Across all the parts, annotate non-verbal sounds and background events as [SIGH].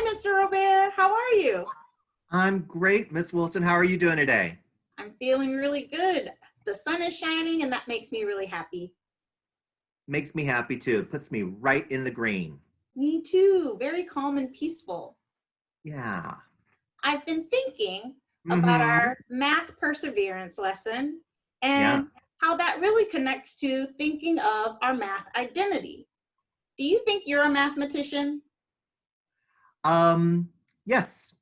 Hi, Mr. Robert. How are you? I'm great, Miss Wilson. How are you doing today? I'm feeling really good. The sun is shining and that makes me really happy. Makes me happy too. It puts me right in the green. Me too. Very calm and peaceful. Yeah. I've been thinking about Mhm. our math perseverance lesson and how that really connects to thinking of our math identity. Do you think you're a mathematician? Um, yes,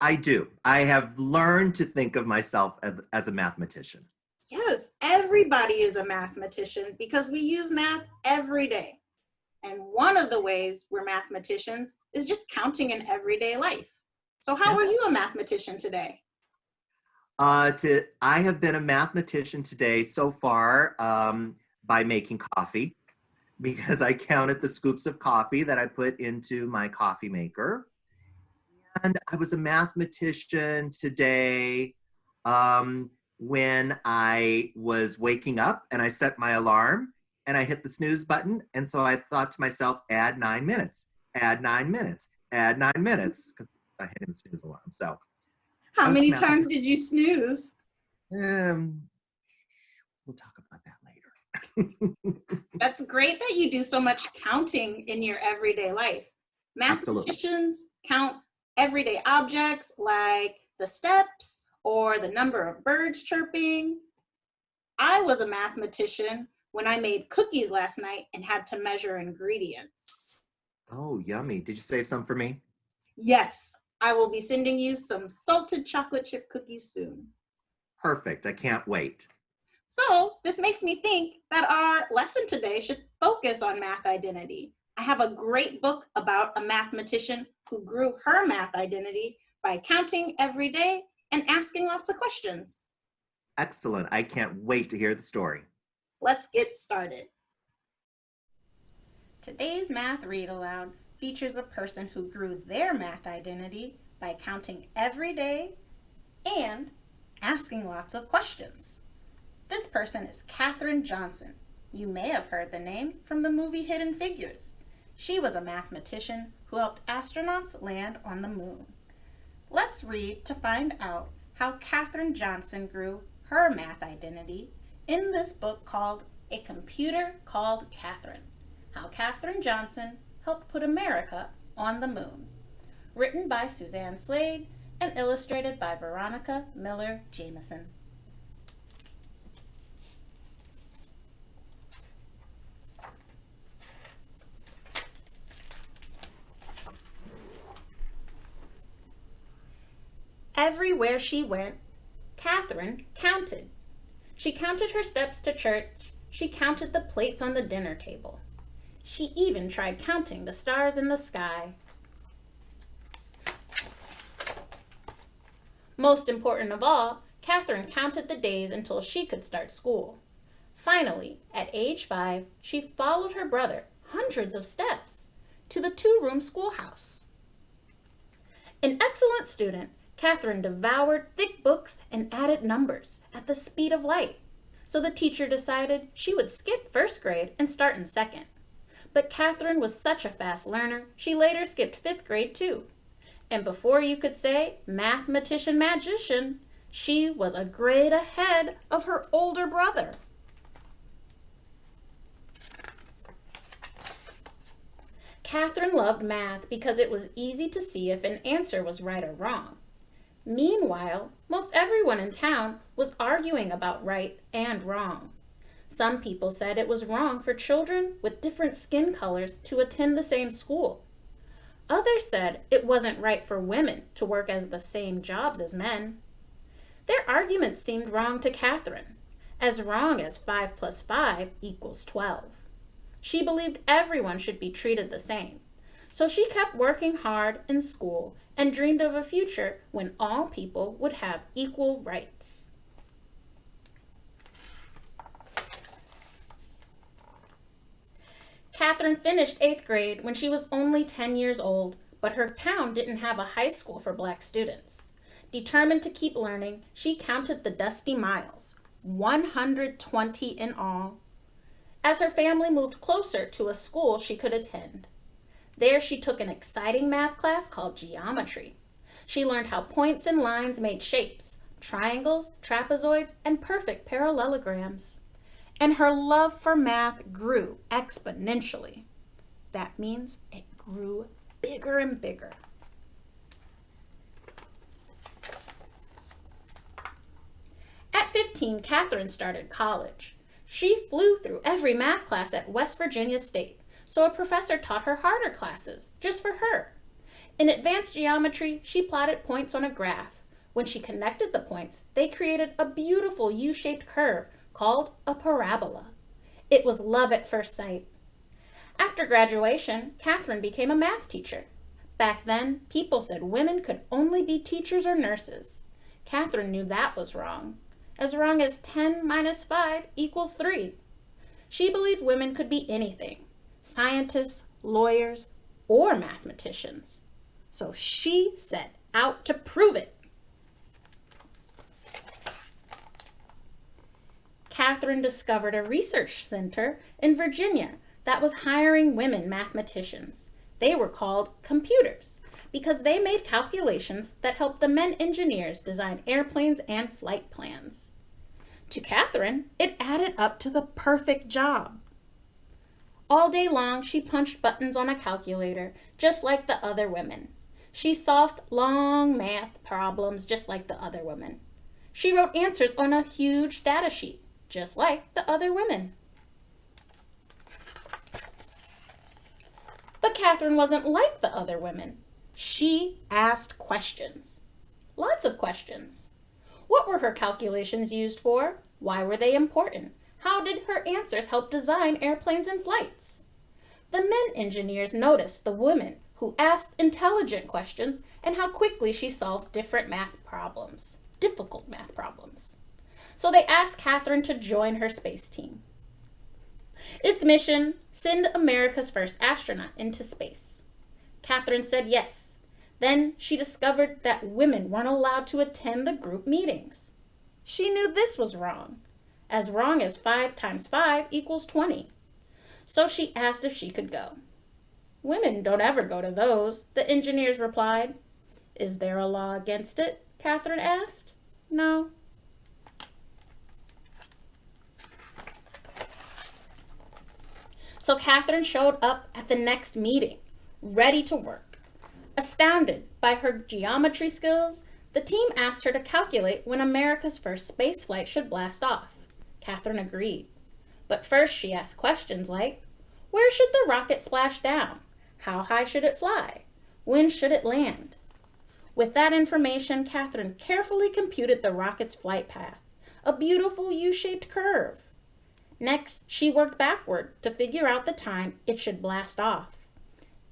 I do. I have learned to think of myself as, as a mathematician. Yes, everybody is a mathematician because we use math every day. And one of the ways we're mathematicians is just counting in everyday life. So how Yeah. are you a mathematician today? Uh, to I have been a mathematician today so far um, by making coffee [LAUGHS] because I counted the scoops of coffee that I put into my coffee maker. And I was a mathematician today um, when I was waking up and I set my alarm and I hit the snooze button. And so I thought to myself, add nine minutes, add nine minutes, add nine minutes, because I hit the snooze alarm. So How many times did you snooze? um, we'll talk about that later. [LAUGHS] That's great that you do so much counting in your everyday life. Absolutely. Mathematicians count everyday objects like the steps or the number of birds chirping. I was a mathematician when I made cookies last night and had to measure ingredients. oh, yummy. Did you save some for me? Yes, I will be sending you some salted chocolate chip cookies soon. Perfect. I can't wait. So this makes me think that our lesson today should focus on math identity. I have a great book about a mathematician who grew her math identity by counting every day and asking lots of questions. Excellent. I can't wait to hear the story. Let's get started. Today's math read aloud features a person who grew their math identity by counting every day and asking lots of questions. This person is Katherine Johnson. You may have heard the name from the movie Hidden Figures. She was a mathematician who helped astronauts land on the moon. Let's read to find out how Katherine Johnson grew her math identity in this book called A Computer Called Katherine How Katherine Johnson Helped Put America on the Moon. Written by Suzanne Slade and illustrated by Veronica Miller Jamison. Everywhere she went, Katherine counted. She counted her steps to church. She counted the plates on the dinner table. She even tried counting the stars in the sky. Most important of all, Katherine counted the days until she could start school. Finally, at age five, she followed her brother hundreds of steps to the two-room schoolhouse. An excellent student, Katherine devoured thick books and added numbers at the speed of light. So the teacher decided she would skip first grade and start in second. But Katherine was such a fast learner, she later skipped fifth grade too. And before you could say mathematician magician, she was a grade ahead of her older brother. Katherine loved math because it was easy to see if an answer was right or wrong. Meanwhile, most everyone in town was arguing about right and wrong. Some people said it was wrong for children with different skin colors to attend the same school. Others said it wasn't right for women to work as the same jobs as men. Their arguments seemed wrong to Katherine, as wrong as 5 plus 5 equals 12. She believed everyone should be treated the same. So she kept working hard in school and dreamed of a future when all people would have equal rights. Katherine finished eighth grade when she was only 10 years old, but her town didn't have a high school for black students. Determined to keep learning, she counted the dusty miles, 120 in all, as her family moved closer to a school she could attend. There she took an exciting math class called geometry. She learned how points and lines made shapes, triangles, trapezoids, and perfect parallelograms. And her love for math grew exponentially. That means it grew bigger and bigger. At 15, Katherine started college. She flew through every math class at West Virginia State, so a professor taught her harder classes, just for her. In advanced geometry, she plotted points on a graph. When she connected the points, they created a beautiful U-shaped curve called a parabola. It was love at first sight. After graduation, Katherine became a math teacher. Back then, people said women could only be teachers or nurses. Katherine knew that was wrong. As wrong as 10 minus 5 equals 3. She believed women could be anything, scientists, lawyers, or mathematicians. So she set out to prove it. Katherine discovered a research center in Virginia that was hiring women mathematicians. They were called computers because they made calculations that helped the men engineers design airplanes and flight plans. To Katherine, it added up to the perfect job. All day long, she punched buttons on a calculator, just like the other women. She solved long math problems just like the other women. She wrote answers on a huge data sheet, just like the other women. But Katherine wasn't like the other women. She asked questions. Lots of questions. What were her calculations used for? Why were they important? How did her answers help design airplanes and flights? The men engineers noticed the woman who asked intelligent questions and how quickly she solved different math problems, difficult math problems. So they asked Katherine to join her space team. Its mission, send America's first astronaut into space. Katherine said yes. Then she discovered that women weren't allowed to attend the group meetings. She knew this was wrong, as wrong as 5 times 5 equals 20. So she asked if she could go. Women don't ever go to those, the engineers replied. Is there a law against it? Katherine asked. No, So Katherine showed up at the next meeting, ready to work. Astounded by her geometry skills, the team asked her to calculate when America's first space flight should blast off. Katherine agreed. But first she asked questions like, where should the rocket splash down? How high should it fly? When should it land? With that information, Katherine carefully computed the rocket's flight path, a beautiful U-shaped curve. Next, she worked backward to figure out the time it should blast off.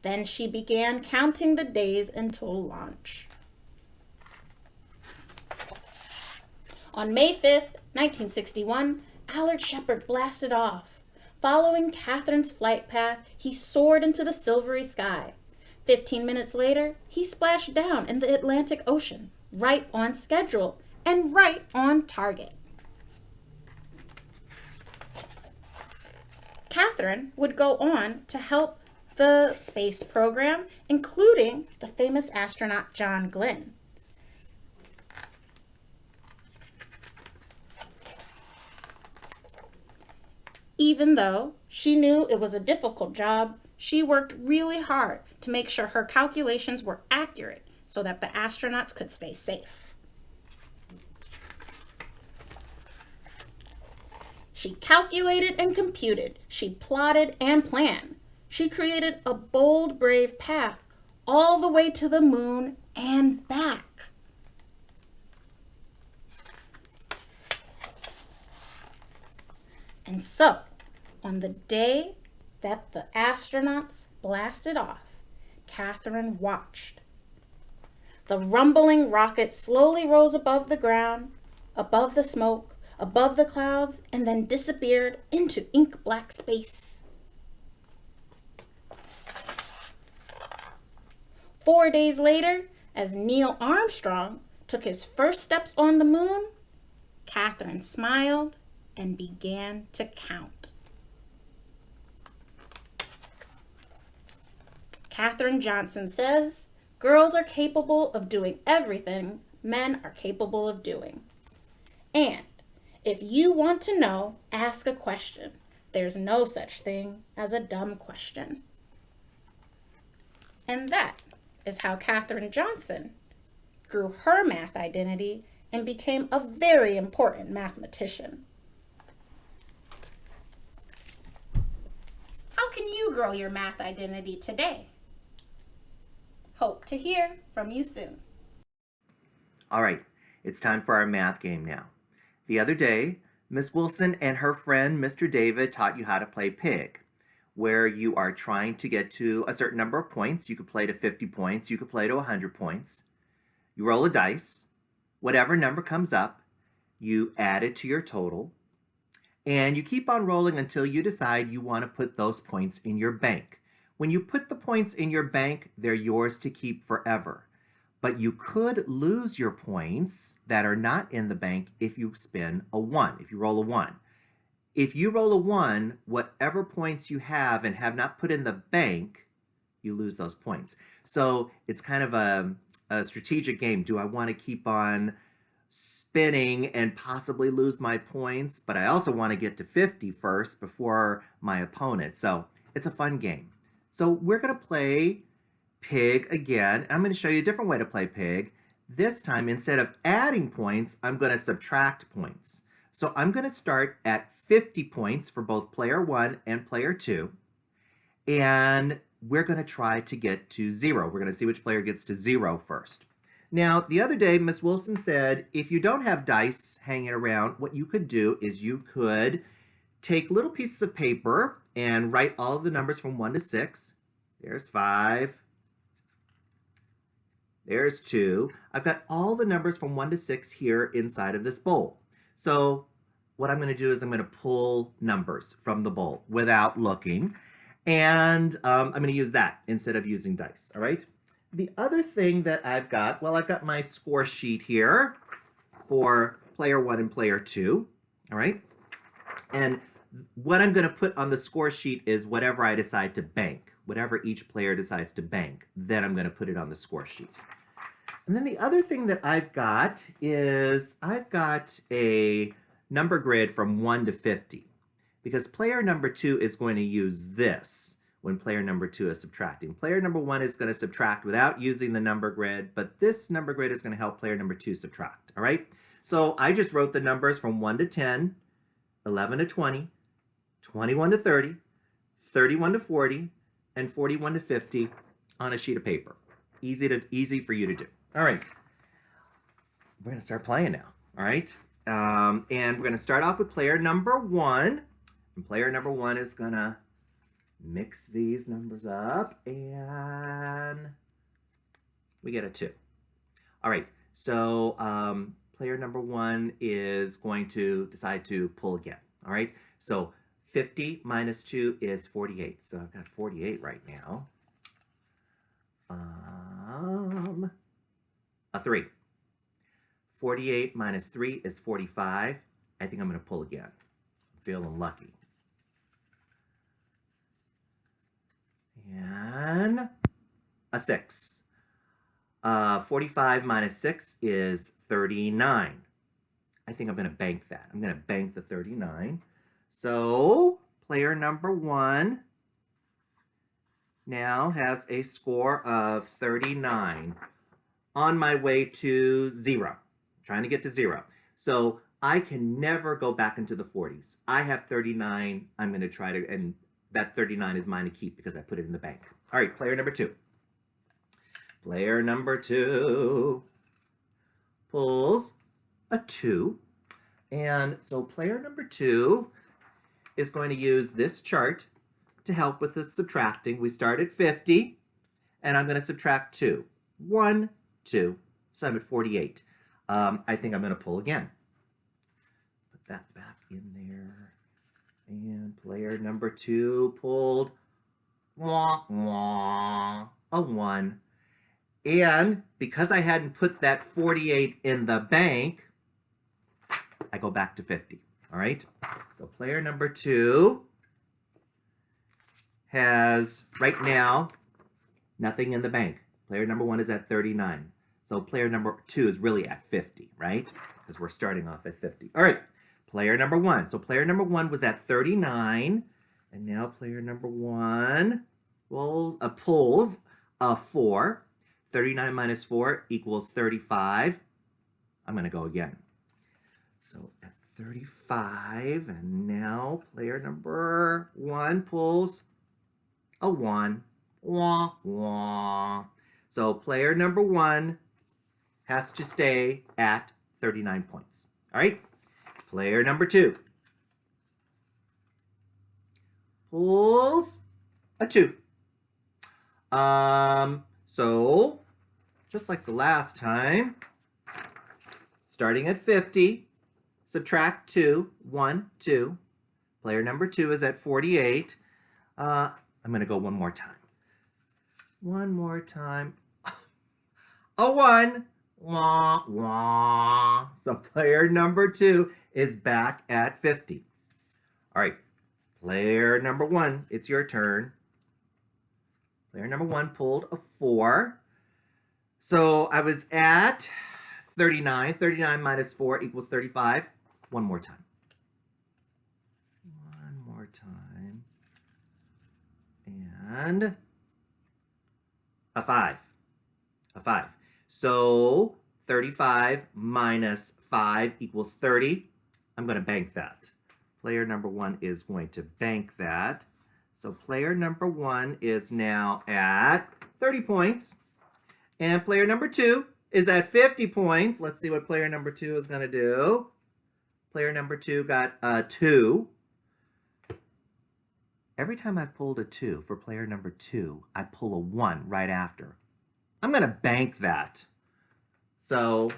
Then she began counting the days until launch. On May 5th, 1961, Alan Shepard blasted off. Following Katherine's flight path, he soared into the silvery sky. Fifteen minutes later, he splashed down in the Atlantic Ocean, right on schedule and right on target. Katherine would go on to help the space program, including the famous astronaut John Glenn. Even though she knew it was a difficult job, she worked really hard to make sure her calculations were accurate so that the astronauts could stay safe. She calculated and computed. She plotted and planned. She created a bold, brave path all the way to the moon and back. And so, on the day that the astronauts blasted off, Katherine watched. The rumbling rocket slowly rose above the ground, above the smoke, above the clouds and then disappeared into ink black space. Four days later, as Neil Armstrong took his first steps on the moon, Katherine smiled and began to count. Katherine Johnson says, girls are capable of doing everything men are capable of doing. And if you want to know, ask a question. There's no such thing as a dumb question. And that is how Katherine Johnson grew her math identity and became a very important mathematician. How can you grow your math identity today? Hope to hear from you soon. All right, it's time for our math game now. The other day, Miss Wilson and her friend Mr. David taught you how to play pig, where you are trying to get to a certain number of points. You could play to 50 points, you could play to 100 points. You roll a dice, whatever number comes up, you add it to your total, and you keep on rolling until you decide you want to put those points in your bank. When you put the points in your bank, they're yours to keep forever. But you could lose your points that are not in the bank if you spin a 1, if you roll a 1. If you roll a 1, whatever points you have and have not put in the bank, you lose those points. So it's kind of a, a strategic game. Do I want to keep on spinning and possibly lose my points, but I also want to get to 50 first before my opponent. So it's a fun game. So we're going to play pig again. I'm going to show you a different way to play pig. This time, instead of adding points, I'm going to subtract points. So I'm going to start at 50 points for both player one and player two. And we're going to try to get to zero. We're going to see which player gets to zero first. Now, the other day, Miss Wilson said, if you don't have dice hanging around, what you could do is you could take little pieces of paper and write all of the numbers from 1 to 6. There's 5. There's 2. I've got all the numbers from 1 to 6 here inside of this bowl. So what I'm going to do is I'm going to pull numbers from the bowl without looking. And um, I'm going to use that instead of using dice, all right? The other thing that I've got, well, I've got my score sheet here for player one and player two, all right? And what I'm going to put on the score sheet is whatever I decide to bank, whatever each player decides to bank, then I'm going to put it on the score sheet. And then the other thing that I've got is I've got a number grid from 1 to 50 because player number 2 is going to use this when player number two is subtracting. Player number one is going to subtract without using the number grid, but this number grid is going to help player number two subtract, all right? So I just wrote the numbers from 1 to 10, 11 to 20, 21 to 30, 31 to 40, and 41 to 50 on a sheet of paper. Easy to easy for you to do. All right. We're to start playing now, all right? Um, and we're to start off with player number one. And player number one is to mix these numbers up and we get a 2. All right, so um, player number one is going to decide to pull again. All right, so 50 minus 2 is 48. So I've got 48 right now. Um, a 3. 48 minus 3 is 45. I think I'm going to pull again. I'm feeling lucky. and a 6. Uh, 45 minus 6 is 39. I think I'm going to bank that. I'm going to bank the 39. So player number one now has a score of 39 on my way to zero, trying to get to zero. So I can never go back into the 40s. I have 39. I'm going to try to, and that 39 is mine to keep because I put it in the bank. All right, player number two. Player number two pulls a two. And so player number two is going to use this chart to help with the subtracting. We start at 50, and I'm going to subtract 2. 1, 2, so I'm at 48. Um, I think I'm going to pull again. Put that back in there. And player number two pulled wah, wah, a one. And because I hadn't put that 48 in the bank, I go back to 50. All right. So player number two has right now Nothing in the bank. Player number one is at 39. So player number two is really at 50, right? Because we're starting off at 50. All right, player number one. So player number one was at 39. And now player number one pulls, uh, pulls a four. 39 minus four equals 35. I'm gonna go again. So at 35, and now player number one pulls a one. Wah, wah. So player number one has to stay at 39 points. All right. Player number two pulls a two. Um, so just like the last time, starting at 50, subtract two, one, two. Player number two is at 48. Uh, I'm going to go one more time. One more time. [LAUGHS] A one. Wah, wah. So player number two is back at 50. All right. Player number one, it's your turn. Player number one pulled a four. So I was at 39. 39 minus 4 equals 35. One more time. One more time. And a 5. A 5. So 35 minus 5 equals 30. I'm going to bank that. Player number 1 is going to bank that. So player number 1 is now at 30 points. And player number 2 is at 50 points. Let's see what player number 2 is going to do. Player number 2 got a 2. Every time I've pulled a 2 for player number 2, I pull a 1 right after. I'm going to bank that. So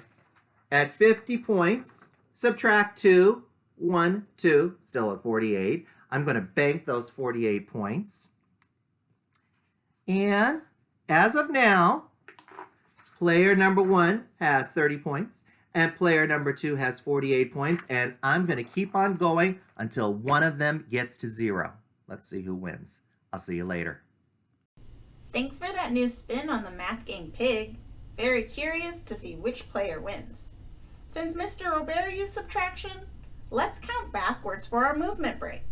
at 50 points, subtract two, one, two, still at 48. I'm going to bank those 48 points. And as of now, player number 1 has 30 points and player number 2 has 48 points. And I'm going to keep on going until one of them gets to zero. Let's see who wins. I'll see you later. Thanks for that new spin on the math game Pig. Very curious to see which player wins. Since Mr. Robert used subtraction, let's count backwards for our movement break.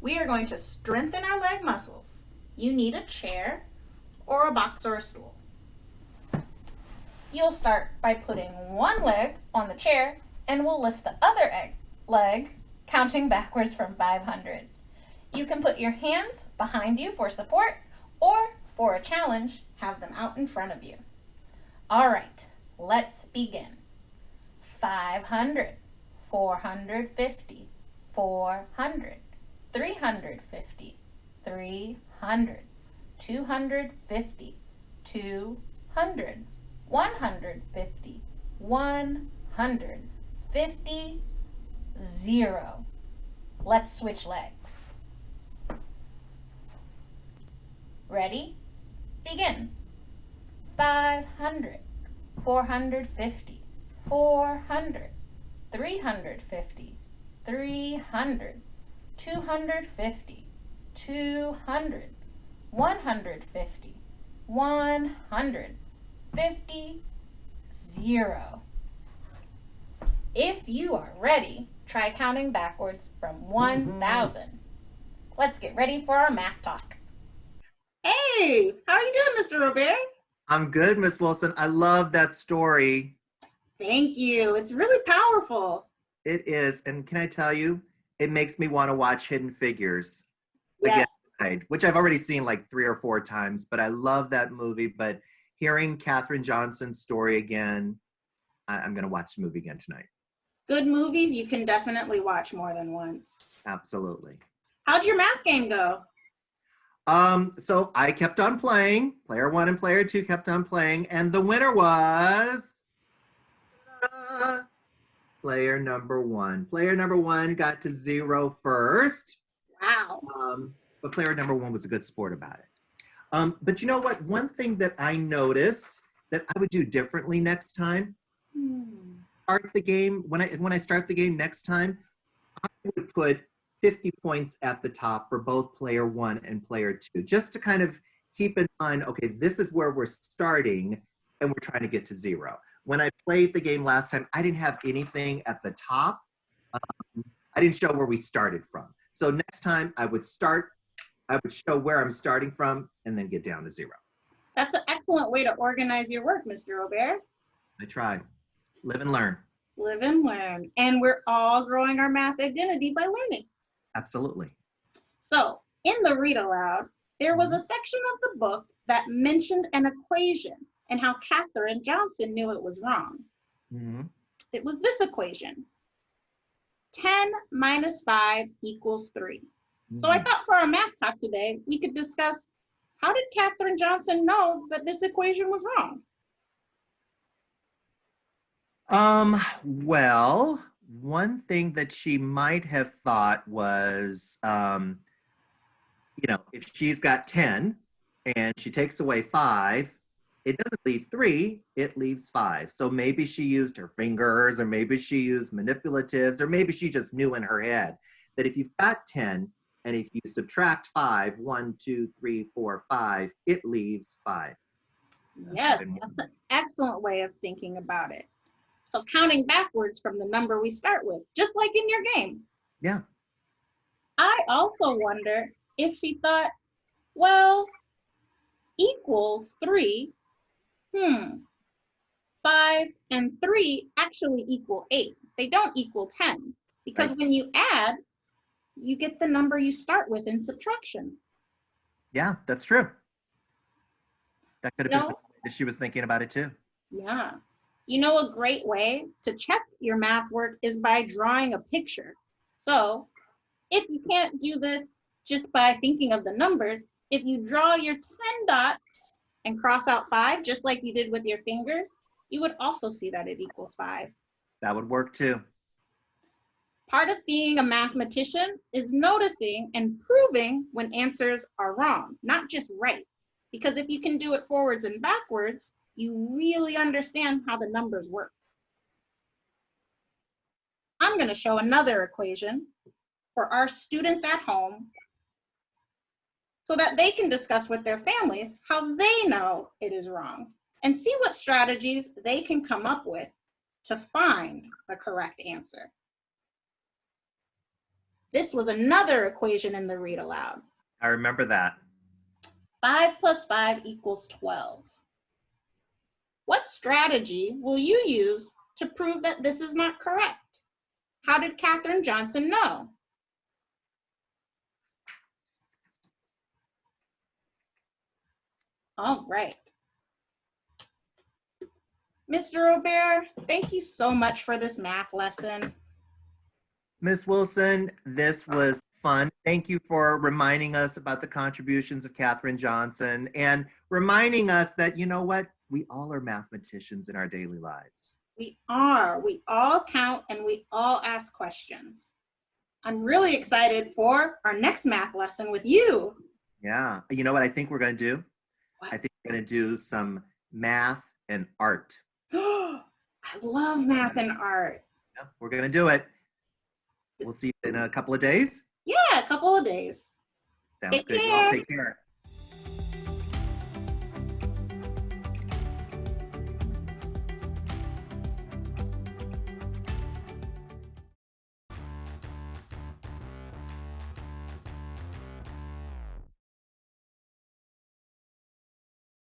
We are going to strengthen our leg muscles. You need a chair or a box or a stool. You'll start by putting one leg on the chair and we'll lift the other egg, leg, counting backwards from 500. You can put your hands behind you for support or for a challenge, have them out in front of you. All right, let's begin. 500, 450, 400, 350, 300, 250, 200, 150, 150, 0. Let's switch legs. Ready? Begin. 500, 450, 400, 350, 300, 250, 200, 150, 150, 0. If you are ready, try counting backwards from 1,000. Mm-hmm. Let's get ready for our math talk. Hey, how are you doing, Mr. Robert? I'm good, Miss Wilson. I love that story. Thank you. It's really powerful. It is. And can I tell you, it makes me want to watch Hidden Figures Yes. again, which I've already seen like three or four times, but I love that movie. But hearing Katherine Johnson's story again, I- I'm going to watch the movie again tonight. Good movies you can definitely watch more than once. Absolutely. How'd your math game go? Um, so I kept on playing. Player one and player two kept on playing, and the winner was uh, player number one. Player number one got to zero first, Wow. um, but player number one was a good sport about it. Um, but you know what? One thing that I noticed that I would do differently next time. Hmm. Start the game when I when I start the game next time, I would put 50 points at the top for both player one and player two, just to kind of keep in mind, okay, this is where we're starting and we're trying to get to zero. When I played the game last time, I didn't have anything at the top. Um, I didn't show where we started from. So next time I would start, I would show where I'm starting from and then get down to zero. That's an excellent way to organize your work, Mr. Robert. I tried. Live and learn. Live and learn. And we're all growing our math identity by learning. Absolutely. So in the read aloud, there was a section of the book that mentioned an equation and how Katherine Johnson knew it was wrong. Mhm. It was this equation. 10 minus 5 equals 3. So I thought for our math talk today, we could discuss how did Katherine Johnson know that this equation was wrong? Um, well, one thing that she might have thought was, um, you know, if she's got 10 and she takes away five, it doesn't leave three, it leaves five. So maybe she used her fingers, or maybe she used manipulatives, or maybe she just knew in her head that if you've got 10 and if you subtract five, one, two, three, four, five, it leaves five. Yes, that's an excellent way of thinking about it. So counting backwards from the number we start with, just like in your game. Yeah. I also wonder if she thought, well, equals three. Hmm. Five and three actually equal eight. They don't equal 10 because Right. when you add, you get the number you start with in subtraction. Yeah, that's true. That could have No. been that she was thinking about it too. Yeah. You know, a great way to check your math work is by drawing a picture. So if you can't do this just by thinking of the numbers, if you draw your 10 dots and cross out five, just like you did with your fingers, you would also see that it equals five. That would work too. Part of being a mathematician is noticing and proving when answers are wrong, not just right. Because if you can do it forwards and backwards, you really understand how the numbers work. I'm going to show another equation for our students at home so that they can discuss with their families how they know it is wrong and see what strategies they can come up with to find the correct answer. This was another equation in the read aloud. I remember that. 5 plus 5 equals 12. What strategy will you use to prove that this is not correct? How did Katherine Johnson know? All right. Mr. Robert, thank you so much for this math lesson. Miss Wilson, this was fun. Thank you for reminding us about the contributions of Katherine Johnson and reminding us that, you know what, we all are mathematicians in our daily lives. We are. We all count and we all ask questions. I'm really excited for our next math lesson with you. Yeah. You know what I think we're going to do? What? I think we're going to do some math and art. [GASPS] I love math and art. Yeah, we're going to do it. We'll see you in a couple of days. Yeah, a couple of days. Sounds Take good. You all take care.